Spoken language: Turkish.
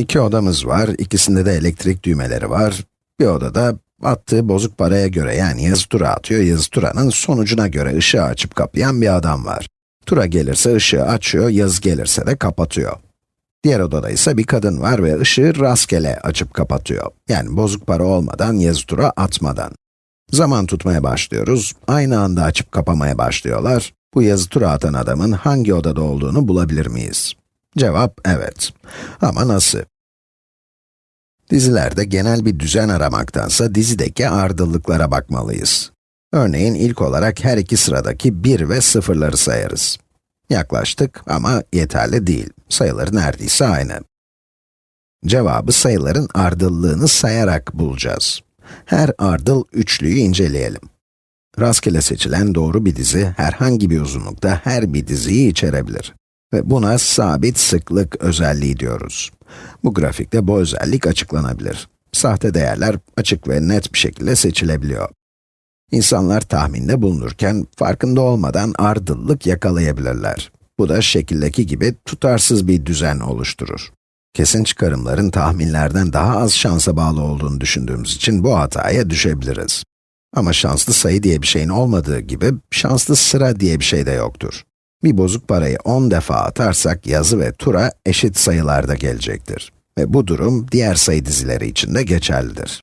İki odamız var, ikisinde de elektrik düğmeleri var. Bir odada attığı bozuk paraya göre yani yazı tura atıyor, yazı turanın sonucuna göre ışığı açıp kapayan bir adam var. Tura gelirse ışığı açıyor, yazı gelirse de kapatıyor. Diğer odada ise bir kadın var ve ışığı rastgele açıp kapatıyor. Yani bozuk para olmadan, yazı tura atmadan. Zaman tutmaya başlıyoruz, aynı anda açıp kapamaya başlıyorlar. Bu yazı tura atan adamın hangi odada olduğunu bulabilir miyiz? Cevap evet. Ama nasıl? Dizilerde genel bir düzen aramaktansa dizideki ardıllıklara bakmalıyız. Örneğin ilk olarak her iki sıradaki 1 ve 0'ları sayarız. Yaklaştık ama yeterli değil. Sayıları neredeyse aynı. Cevabı sayıların ardıllığını sayarak bulacağız. Her ardıl üçlüyü inceleyelim. Rastgele seçilen doğru bir dizi, herhangi bir uzunlukta her bir diziyi içerebilir. Ve buna sabit sıklık özelliği diyoruz. Bu grafikte bu özellik açıklanabilir. Sahte değerler açık ve net bir şekilde seçilebiliyor. İnsanlar tahminde bulunurken farkında olmadan ardıllık yakalayabilirler. Bu da şekildeki gibi tutarsız bir düzen oluşturur. Kesin çıkarımların tahminlerden daha az şansa bağlı olduğunu düşündüğümüz için bu hataya düşebiliriz. Ama şanslı sayı diye bir şeyin olmadığı gibi, şanslı sıra diye bir şey de yoktur. Bir bozuk parayı 10 defa atarsak yazı ve tura eşit sayılarda gelecektir. Ve bu durum diğer sayı dizileri için de geçerlidir.